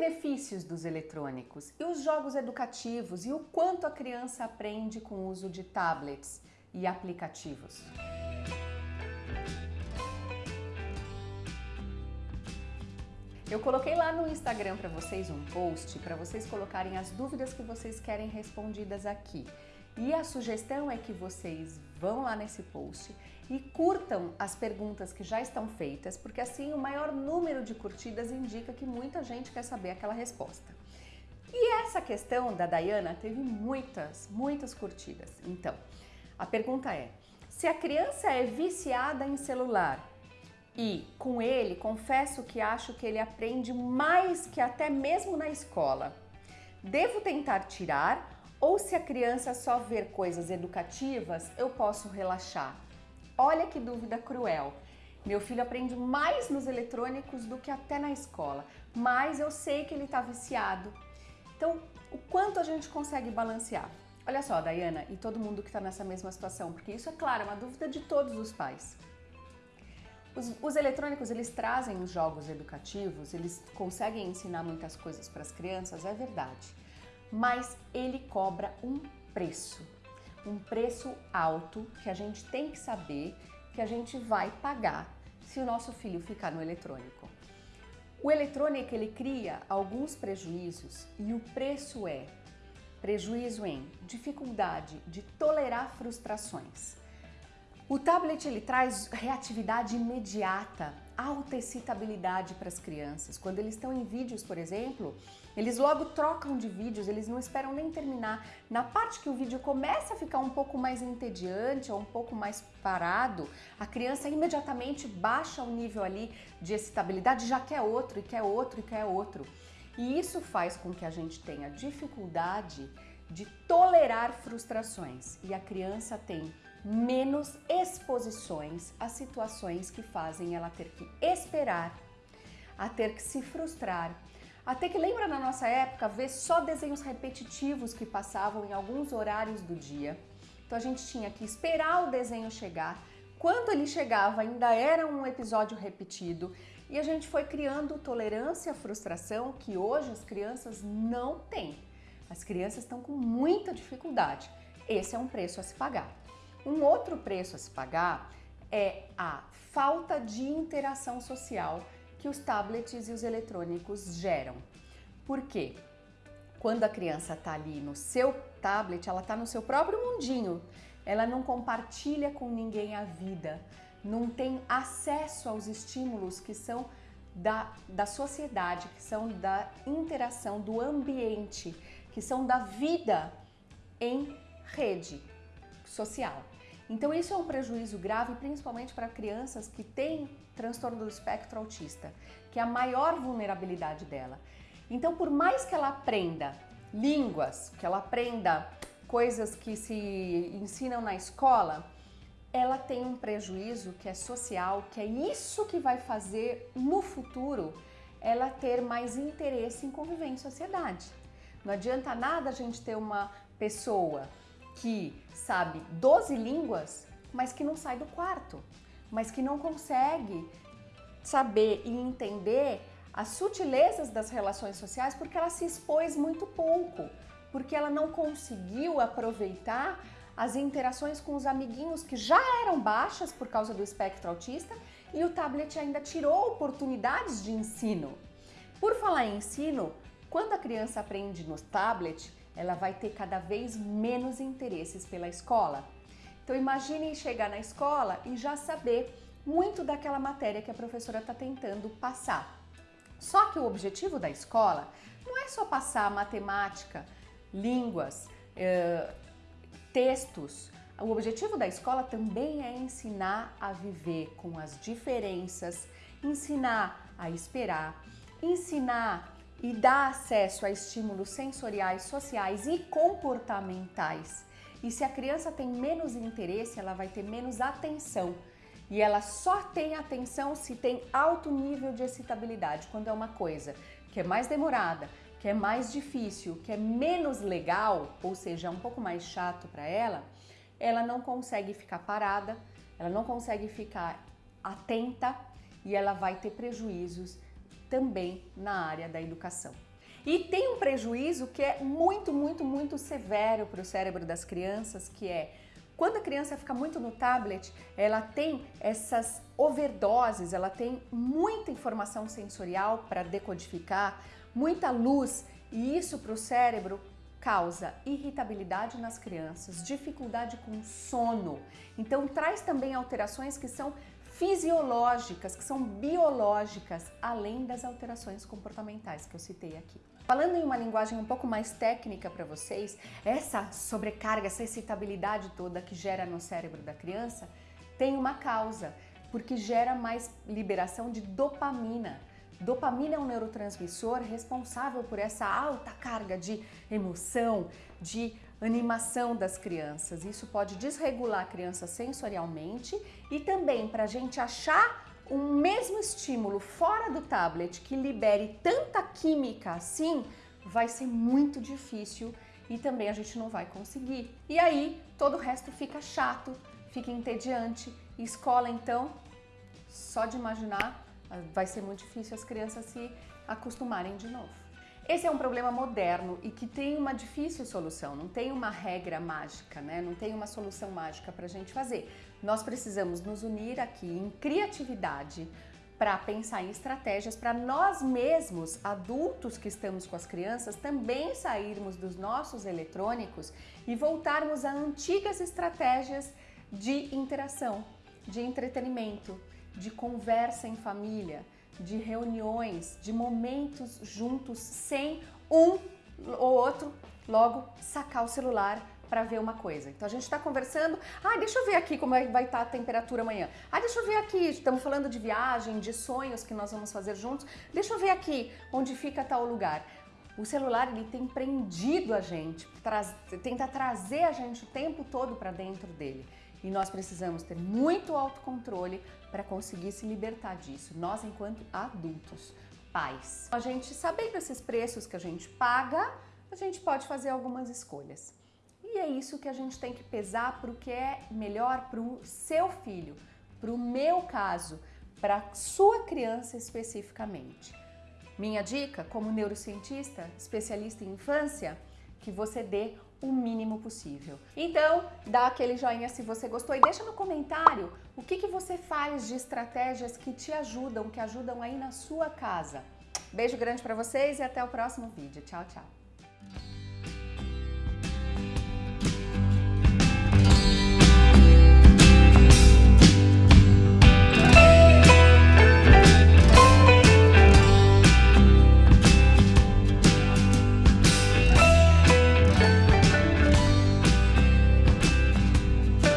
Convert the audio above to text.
benefícios dos eletrônicos e os jogos educativos e o quanto a criança aprende com o uso de tablets e aplicativos. Eu coloquei lá no Instagram para vocês um post para vocês colocarem as dúvidas que vocês querem respondidas aqui. E a sugestão é que vocês vão lá nesse post e curtam as perguntas que já estão feitas, porque assim o maior número de curtidas indica que muita gente quer saber aquela resposta. E essa questão da Dayana teve muitas, muitas curtidas. Então, a pergunta é: se a criança é viciada em celular e com ele, confesso que acho que ele aprende mais que até mesmo na escola. Devo tentar tirar ou se a criança só ver coisas educativas, eu posso relaxar? Olha que dúvida cruel. Meu filho aprende mais nos eletrônicos do que até na escola, mas eu sei que ele está viciado. Então, o quanto a gente consegue balancear? Olha só, Dayana, e todo mundo que está nessa mesma situação, porque isso é claro, é uma dúvida de todos os pais. Os, os, eletrônicos, eles trazem os jogos educativos, eles conseguem ensinar muitas coisas para as crianças, é verdade. Mas ele cobra um preço, um preço alto que a gente tem que saber que a gente vai pagar se o nosso filho ficar no eletrônico. O eletrônico, ele cria alguns prejuízos e o preço é prejuízo em dificuldade de tolerar frustrações, o tablet ele traz reatividade imediata, alta excitabilidade para as crianças. Quando eles estão em vídeos, por exemplo, eles logo trocam de vídeos, eles não esperam nem terminar. Na parte que o vídeo começa a ficar um pouco mais entediante ou um pouco mais parado, a criança imediatamente baixa o nível ali de excitabilidade, já quer outro e quer outro e quer outro. E isso faz com que a gente tenha dificuldade de tolerar frustrações e a criança tem menos exposições a situações que fazem ela ter que esperar, a ter que se frustrar, a ter que, lembra na nossa época, ver só desenhos repetitivos que passavam em alguns horários do dia. Então a gente tinha que esperar o desenho chegar. Quando ele chegava, ainda era um episódio repetido e a gente foi criando tolerância à frustração que hoje as crianças não têm. As crianças estão com muita dificuldade. Esse é um preço a se pagar. Um outro preço a se pagar é a falta de interação social que os tablets e os eletrônicos geram. Por quê? Quando a criança está ali no seu tablet, ela está no seu próprio mundinho. Ela não compartilha com ninguém a vida, não tem acesso aos estímulos que são da, da sociedade, que são da interação, do ambiente, que são da vida em rede social. Então isso é um prejuízo grave, principalmente para crianças que têm transtorno do espectro autista, que é a maior vulnerabilidade dela. Então, por mais que ela aprenda línguas, que ela aprenda coisas que se ensinam na escola, ela tem um prejuízo que é social, que é isso que vai fazer no futuro ela ter mais interesse em conviver em sociedade. Não adianta nada a gente ter uma pessoa que sabe 12 línguas, mas que não sai do quarto, mas que não consegue saber e entender as sutilezas das relações sociais porque ela se expôs muito pouco, porque ela não conseguiu aproveitar as interações com os amiguinhos que já eram baixas por causa do espectro autista e o tablet ainda tirou oportunidades de ensino. Por falar em ensino, quando a criança aprende no tablet, ela vai ter cada vez menos interesses pela escola. Então imagine chegar na escola e já saber muito daquela matéria que a professora está tentando passar. Só que o objetivo da escola não é só passar matemática, línguas, eh, textos. O objetivo da escola também é ensinar a viver com as diferenças, ensinar a esperar, ensinar e dá acesso a estímulos sensoriais, sociais e comportamentais. E se a criança tem menos interesse, ela vai ter menos atenção. E ela só tem atenção se tem alto nível de excitabilidade, quando é uma coisa que é mais demorada, que é mais difícil, que é menos legal, ou seja, é um pouco mais chato para ela, ela não consegue ficar parada, ela não consegue ficar atenta e ela vai ter prejuízos também na área da educação. E tem um prejuízo que é muito, muito, muito severo para o cérebro das crianças, que é quando a criança fica muito no tablet, ela tem essas overdoses, ela tem muita informação sensorial para decodificar, muita luz, e isso para o cérebro causa irritabilidade nas crianças, dificuldade com sono. Então traz também alterações que são fisiológicas, que são biológicas, além das alterações comportamentais que eu citei aqui. Falando em uma linguagem um pouco mais técnica para vocês, essa sobrecarga, essa excitabilidade toda que gera no cérebro da criança tem uma causa, porque gera mais liberação de dopamina. Dopamina é um neurotransmissor responsável por essa alta carga de emoção, de animação das crianças. Isso pode desregular a criança sensorialmente e também para a gente achar o mesmo estímulo fora do tablet que libere tanta química assim, vai ser muito difícil e também a gente não vai conseguir. E aí todo o resto fica chato, fica entediante. Escola então, só de imaginar, vai ser muito difícil as crianças se acostumarem de novo. Esse é um problema moderno e que tem uma difícil solução, não tem uma regra mágica, né? não tem uma solução mágica para a gente fazer. Nós precisamos nos unir aqui em criatividade para pensar em estratégias para nós mesmos, adultos que estamos com as crianças, também sairmos dos nossos eletrônicos e voltarmos a antigas estratégias de interação, de entretenimento, de conversa em família, de reuniões, de momentos juntos, sem um ou outro logo sacar o celular para ver uma coisa. Então a gente está conversando, ah, deixa eu ver aqui como é vai estar tá a temperatura amanhã. Ah, deixa eu ver aqui, estamos falando de viagem, de sonhos que nós vamos fazer juntos. Deixa eu ver aqui onde fica tal lugar. O celular ele tem prendido a gente, traz, tenta trazer a gente o tempo todo para dentro dele. E nós precisamos ter muito autocontrole para conseguir se libertar disso, nós enquanto adultos, pais. A gente sabendo esses preços que a gente paga, a gente pode fazer algumas escolhas. E é isso que a gente tem que pesar para o que é melhor para o seu filho, para o meu caso, para a sua criança especificamente. Minha dica, como neurocientista, especialista em infância, que você dê o mínimo possível. Então, dá aquele joinha se você gostou e deixa no comentário o que, que você faz de estratégias que te ajudam, que ajudam aí na sua casa. Beijo grande para vocês e até o próximo vídeo. Tchau, tchau.